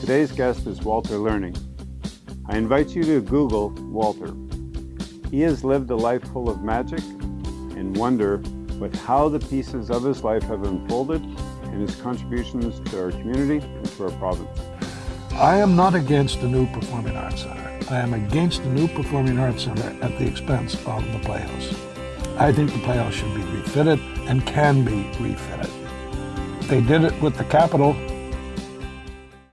Today's guest is Walter Learning. I invite you to Google Walter. He has lived a life full of magic and wonder with how the pieces of his life have unfolded and his contributions to our community and to our province. I am not against the new Performing Arts Center. I am against the new Performing Arts Center at the expense of the Playhouse. I think the Playhouse should be refitted and can be refitted. They did it with the Capitol